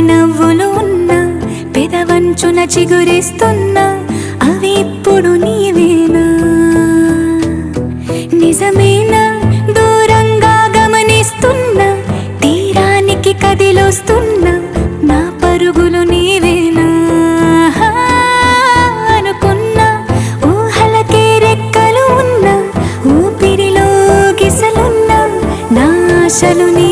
నవ్వులు ఉన్న పెదవంచున చిగురిస్తున్నా అవి ఇప్పుడు నీవేనా? నిజమేనా? దూరంగా గమనిస్తున్నా తీరానికి కదిలొస్తున్నా నా పరుగులు నీవేనా? అనుకున్నా ఊహలకే రెక్కలు ఉన్నా ఊపిరిలో గిసలున్నా నా ఆశలు నీ